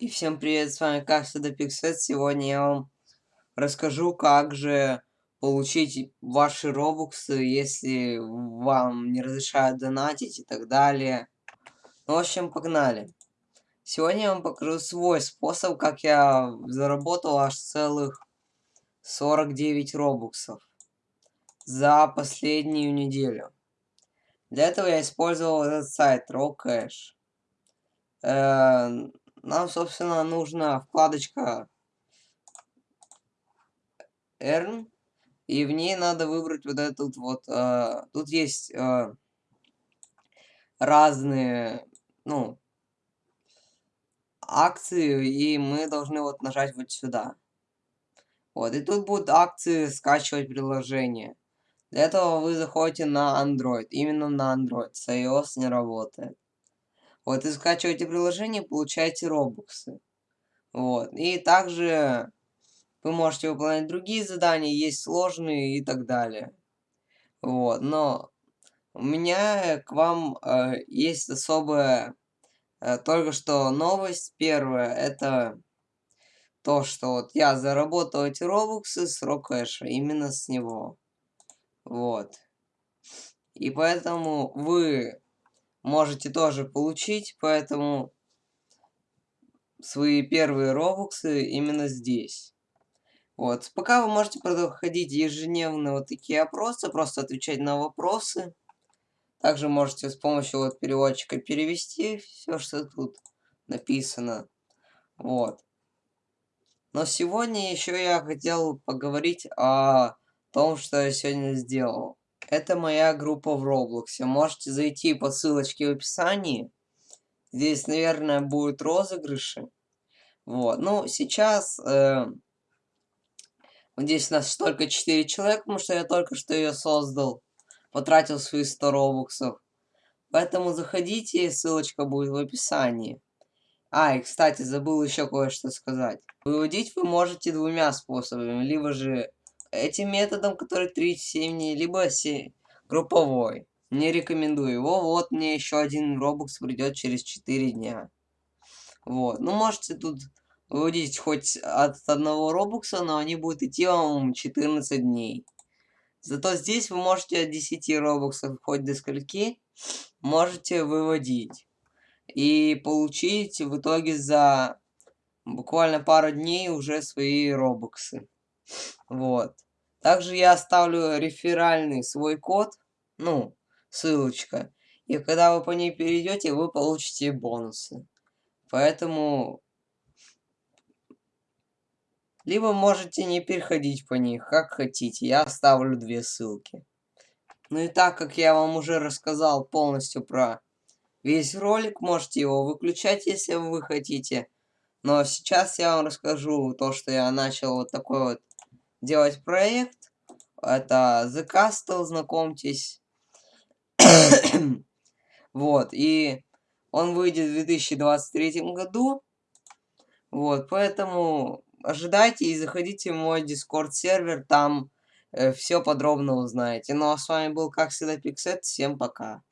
И всем привет, с вами как всегда Пиксет. Сегодня я вам расскажу, как же получить ваши робоксы, если вам не разрешают донатить и так далее. Ну, в общем, погнали. Сегодня я вам покажу свой способ, как я заработал аж целых 49 робоксов за последнюю неделю. Для этого я использовал этот сайт RawCash. Э, нам, собственно, нужна вкладочка Earn, и в ней надо выбрать вот этот вот, э, тут есть э, разные, ну, акции, и мы должны вот нажать вот сюда. Вот, и тут будут акции скачивать приложение. Для этого вы заходите на Android, именно на Android, с iOS не работает. Вот, и скачиваете приложение, получаете робоксы. Вот, и также вы можете выполнять другие задания, есть сложные и так далее. Вот, но у меня к вам э, есть особая э, только что новость. Первая, это то, что вот я заработал эти робоксы с Рокэша, именно с него. Вот. И поэтому вы можете тоже получить, поэтому свои первые робоксы именно здесь. Вот. Пока вы можете проходить ежедневно вот такие опросы, просто отвечать на вопросы. Также можете с помощью вот переводчика перевести все, что тут написано. Вот. Но сегодня еще я хотел поговорить о том, что я сегодня сделал. Это моя группа в Роблоксе. Можете зайти по ссылочке в описании. Здесь, наверное, будут розыгрыши. Вот. Ну, сейчас... Э, здесь у нас только 4 человека, потому что я только что ее создал. Потратил свои 100 робоксов. Поэтому заходите, ссылочка будет в описании. А, и, кстати, забыл еще кое-что сказать. Выводить вы можете двумя способами. Либо же этим методом, который 37 дней, либо групповой. Не рекомендую его. Вот мне еще один робокс придет через 4 дня. Вот. Ну, можете тут выводить хоть от одного робокса, но они будут идти вам 14 дней. Зато здесь вы можете от 10 робоксов хоть до скольки можете выводить. И получить в итоге за буквально пару дней уже свои робоксы. Вот. Также я оставлю реферальный свой код, ну, ссылочка. И когда вы по ней перейдете, вы получите бонусы. Поэтому... Либо можете не переходить по них, как хотите. Я оставлю две ссылки. Ну и так как я вам уже рассказал полностью про весь ролик, можете его выключать, если вы хотите. Но сейчас я вам расскажу то, что я начал вот такой вот делать проект. Это The Castle, знакомьтесь. вот, и он выйдет в 2023 году. Вот, поэтому ожидайте и заходите в мой Discord сервер, там э, все подробно узнаете. Ну а с вами был, как всегда, Пиксет. Всем пока.